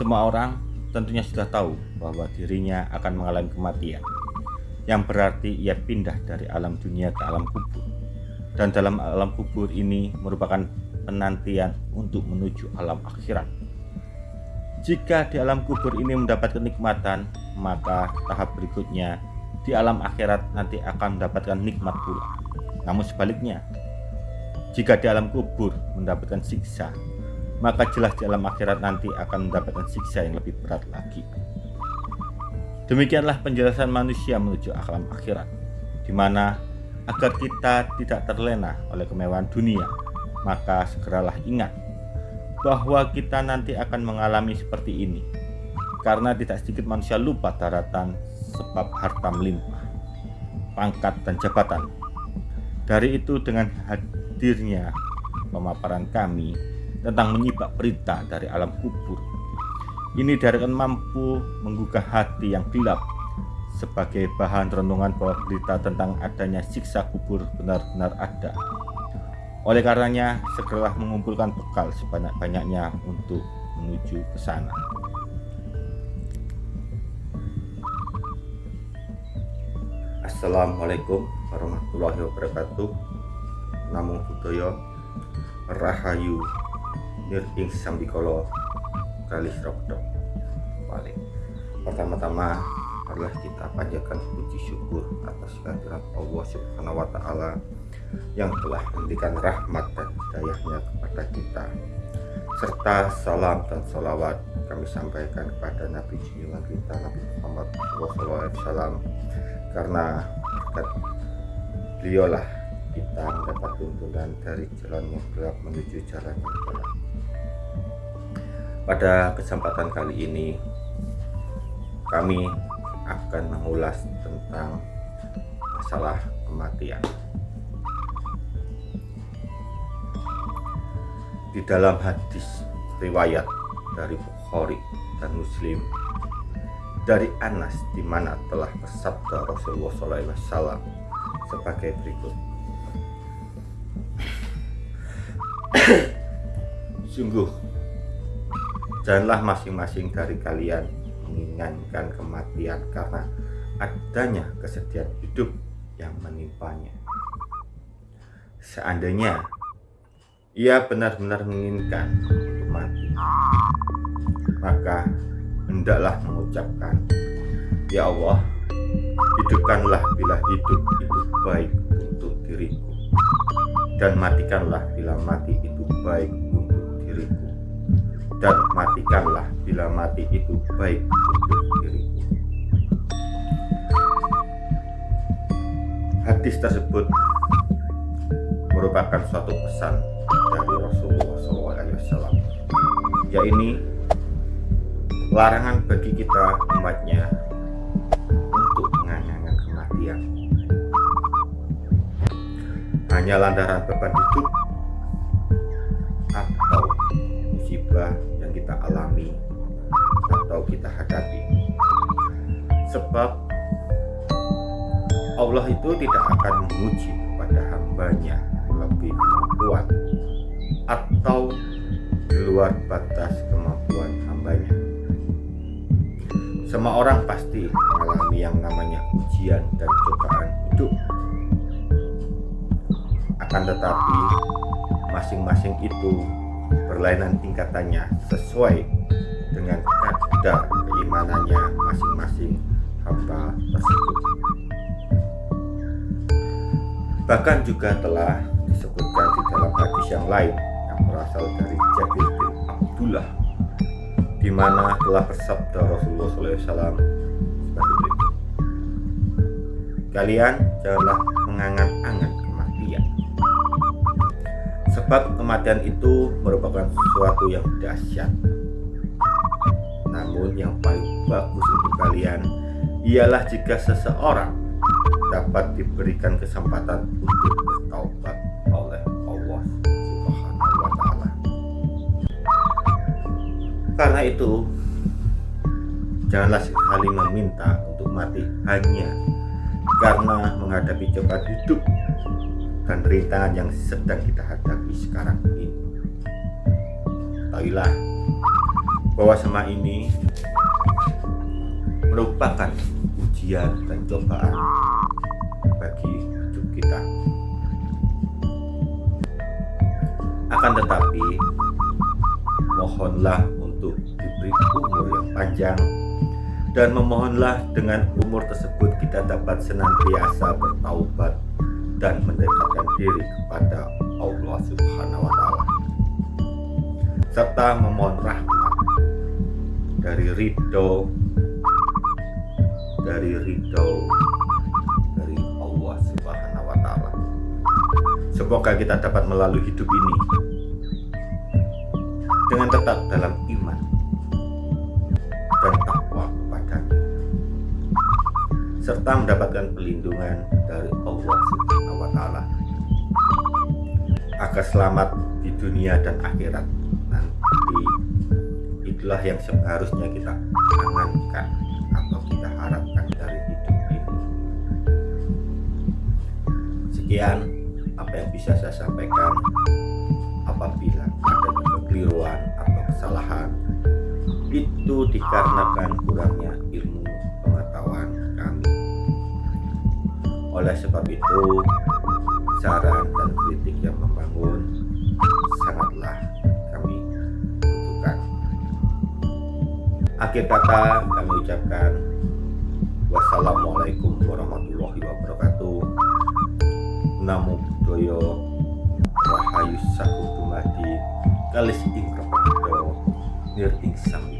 Semua orang tentunya sudah tahu bahwa dirinya akan mengalami kematian, yang berarti ia pindah dari alam dunia ke alam kubur. Dan dalam alam kubur ini merupakan penantian untuk menuju alam akhirat. Jika di alam kubur ini mendapat kenikmatan, maka tahap berikutnya di alam akhirat nanti akan mendapatkan nikmat pula. Namun sebaliknya, jika di alam kubur mendapatkan siksa, maka jelas di alam akhirat nanti akan mendapatkan siksa yang lebih berat lagi. Demikianlah penjelasan manusia menuju alam akhirat, di mana agar kita tidak terlena oleh kemewahan dunia, maka segeralah ingat bahwa kita nanti akan mengalami seperti ini. Karena tidak sedikit manusia lupa daratan sebab harta melimpah, pangkat dan jabatan. Dari itu dengan hadirnya pemaparan kami tentang menyibak berita dari alam kubur. Ini diharapkan mampu menggugah hati yang gelap sebagai bahan renungan bahwa berita tentang adanya siksa kubur benar-benar ada. Oleh karenanya, segeralah mengumpulkan bekal sebanyak-banyaknya untuk menuju ke sana. Assalamualaikum warahmatullahi wabarakatuh. Namo Buddhaya Rahayu Nirting Sambikolo Kalis Rokdo Balik. Pertama-tama adalah kita panjatkan puji syukur atas kehadiran Allah Subhanahu wa taala yang telah memberikan rahmat dan hidayahnya kepada kita. Serta salam dan salawat kami sampaikan kepada Nabi junjungan kita Nabi Muhammad SAW karena berkat beliaulah kita mendapat tuntunan dari jalan yang gelap menuju jalan yang terang pada kesempatan kali ini kami akan mengulas tentang masalah kematian. Di dalam hadis riwayat dari Bukhari dan Muslim dari Anas di mana telah bersabda Rasulullah SAW sebagai berikut. Sungguh Janganlah masing-masing dari kalian menginginkan kematian karena adanya kesedihan hidup yang menimpanya. Seandainya ia benar-benar menginginkan untuk mati, maka hendaklah mengucapkan, Ya Allah, hidupkanlah bila hidup itu baik untuk diriku, dan matikanlah bila mati itu baik dan matikanlah bila mati itu baik untuk diriku. Hadis tersebut merupakan suatu pesan dari Rasulullah SAW, yaitu larangan bagi kita umatnya untuk mengangankan kematian. Hanya lantaran beban hidup sebab Allah itu tidak akan menguji kepada hambanya lebih kemampuan atau di luar batas kemampuan hambanya. Semua orang pasti mengalami yang namanya ujian dan cobaan hidup. Akan tetapi masing-masing itu berlainan tingkatannya sesuai dengan kadar keimanannya tersebut. Bahkan juga telah disebutkan di dalam hadis yang lain yang berasal dari Jabir bin Abdullah di mana telah bersabda Rasulullah SAW sebagai berikut. Kalian janganlah mengangan-angan Sebab kematian itu merupakan sesuatu yang dahsyat. Namun yang paling bagus untuk kalian ialah jika seseorang dapat diberikan kesempatan untuk bertaubat oleh Allah Subhanahu wa taala. Karena itu, janganlah sekali meminta untuk mati hanya karena menghadapi cobaan hidup dan rintangan yang sedang kita hadapi sekarang ini. Ketahuilah bahwa semua ini merupakan ujian dan cobaan bagi hidup kita. Akan tetapi, mohonlah untuk diberi umur yang panjang dan memohonlah dengan umur tersebut kita dapat senantiasa bertaubat dan mendekatkan diri kepada Allah Subhanahu wa taala serta memohon rahmat dari ridho dari ridho dari Allah Subhanahu wa taala. Semoga kita dapat melalui hidup ini dengan tetap dalam iman dan takwa kepadanya serta mendapatkan perlindungan dari Allah Subhanahu wa taala. Agar selamat di dunia dan akhirat. Nanti itulah yang seharusnya kita angankan sekian apa yang bisa saya sampaikan. Apabila ada kekeliruan atau kesalahan itu dikarenakan kurangnya ilmu pengetahuan kami. Oleh sebab itu saran dan kritik yang membangun sangatlah kami butuhkan akhir kata kami ucapkan wassalamualaikum warahmatullahi namo buddhaya rahayu saku dumadi kalis ing rapadodo nir ing sang